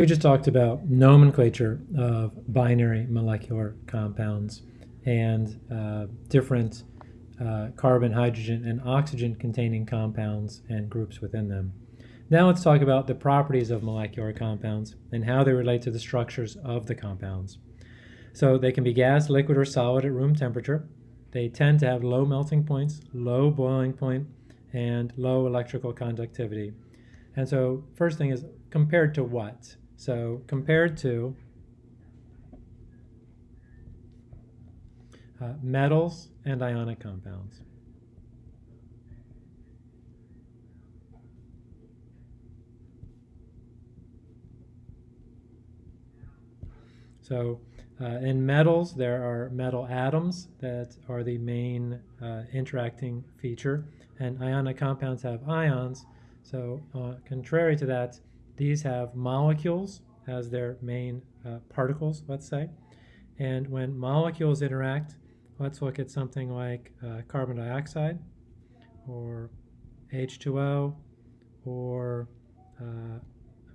We just talked about nomenclature of binary molecular compounds and uh, different uh, carbon, hydrogen, and oxygen containing compounds and groups within them. Now let's talk about the properties of molecular compounds and how they relate to the structures of the compounds. So they can be gas, liquid, or solid at room temperature. They tend to have low melting points, low boiling point, and low electrical conductivity. And so first thing is compared to what? So compared to uh, metals and ionic compounds. So uh, in metals, there are metal atoms that are the main uh, interacting feature, and ionic compounds have ions. So uh, contrary to that, these have molecules as their main uh, particles, let's say. And when molecules interact, let's look at something like uh, carbon dioxide or H2O or uh,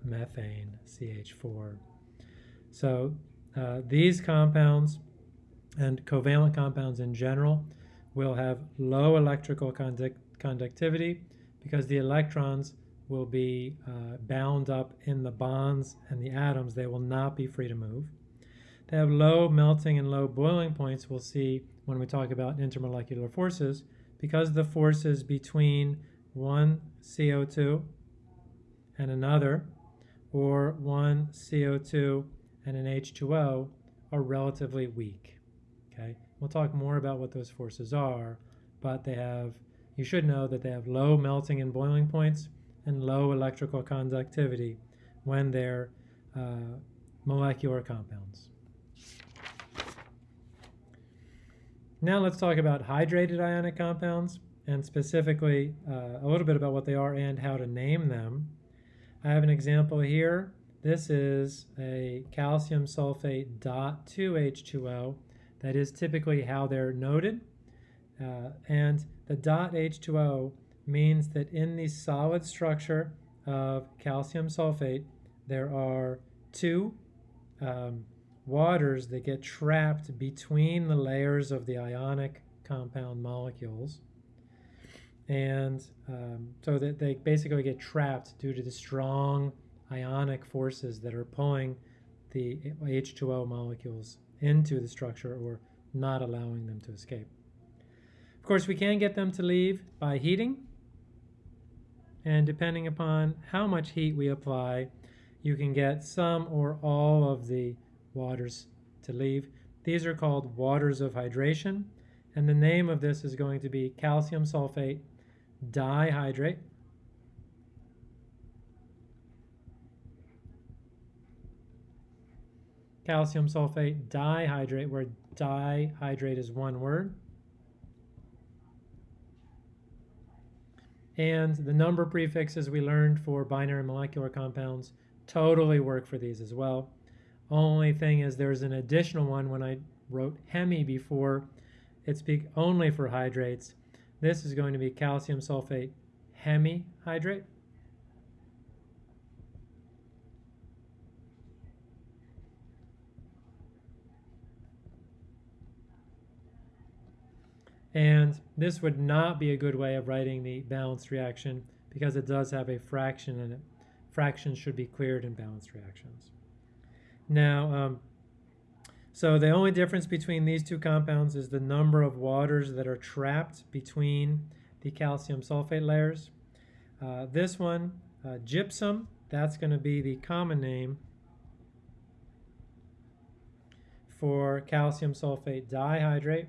methane, CH4. So uh, these compounds and covalent compounds in general will have low electrical conduct conductivity because the electrons will be uh, bound up in the bonds and the atoms. They will not be free to move. They have low melting and low boiling points we'll see when we talk about intermolecular forces because the forces between one CO2 and another or one CO2 and an H2O are relatively weak. Okay, we'll talk more about what those forces are, but they have, you should know that they have low melting and boiling points and low electrical conductivity when they're uh, molecular compounds. Now let's talk about hydrated ionic compounds and specifically uh, a little bit about what they are and how to name them. I have an example here this is a calcium sulfate dot 2H2O. That is typically how they're noted. Uh, and the dot H2O means that in the solid structure of calcium sulfate, there are two um, waters that get trapped between the layers of the ionic compound molecules. And um, so that they basically get trapped due to the strong ionic forces that are pulling the H2O molecules into the structure or not allowing them to escape. Of course, we can get them to leave by heating. And depending upon how much heat we apply, you can get some or all of the waters to leave. These are called waters of hydration. And the name of this is going to be calcium sulfate dihydrate. calcium sulfate dihydrate, where dihydrate is one word. And the number prefixes we learned for binary molecular compounds totally work for these as well. Only thing is there's an additional one when I wrote hemi before. It speak only for hydrates. This is going to be calcium sulfate hemihydrate. And this would not be a good way of writing the balanced reaction because it does have a fraction in it. Fractions should be cleared in balanced reactions. Now, um, so the only difference between these two compounds is the number of waters that are trapped between the calcium sulfate layers. Uh, this one, uh, gypsum, that's going to be the common name for calcium sulfate dihydrate.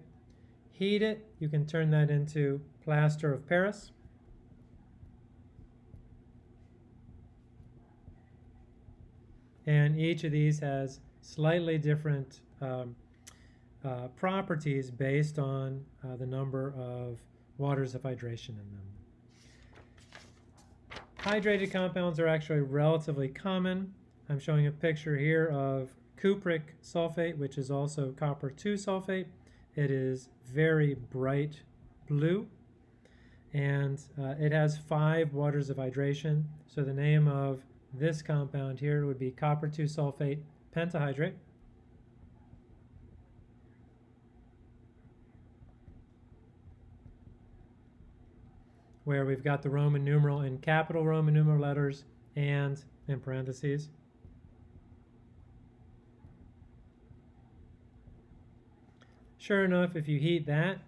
Heat it, you can turn that into plaster of Paris. And each of these has slightly different um, uh, properties based on uh, the number of waters of hydration in them. Hydrated compounds are actually relatively common. I'm showing a picture here of cupric sulfate, which is also copper 2 sulfate. It is very bright blue and uh, it has five waters of hydration. So the name of this compound here would be copper 2 sulfate pentahydrate. Where we've got the Roman numeral in capital Roman numeral letters and in parentheses. Sure enough, if you heat that,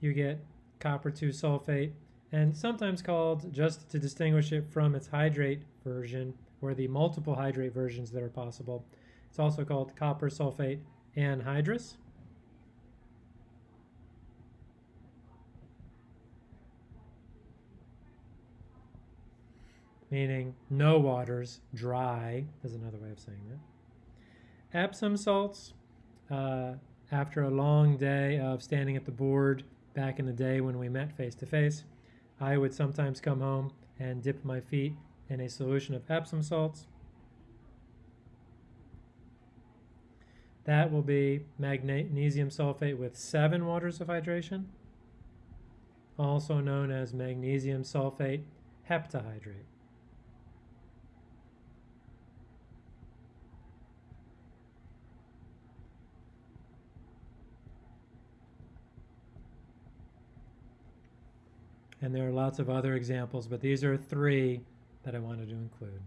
you get copper 2 sulfate, and sometimes called, just to distinguish it from its hydrate version, or the multiple hydrate versions that are possible, it's also called copper sulfate anhydrous. Meaning no waters, dry is another way of saying that. Epsom salts, uh, after a long day of standing at the board back in the day when we met face to face, I would sometimes come home and dip my feet in a solution of Epsom salts. That will be magnesium sulfate with seven waters of hydration, also known as magnesium sulfate heptahydrate. And there are lots of other examples, but these are three that I wanted to include.